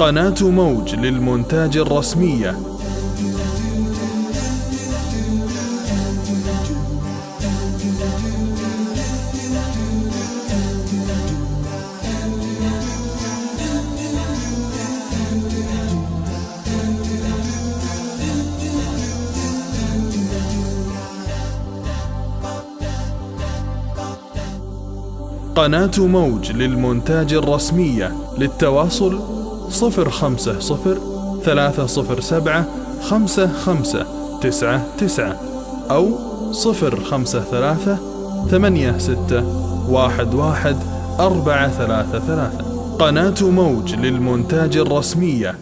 قناة موج للمونتاج الرسمية. قناة موج للمونتاج الرسمية للتواصل صفر ثلاثة صفر سبعة خمسة خمسة تسعة تسعة أو صفر خمسة ثلاثة ثمانية ستة واحد واحد أربعة ثلاثة ثلاثة. قناة موج للمونتاج الرسمية.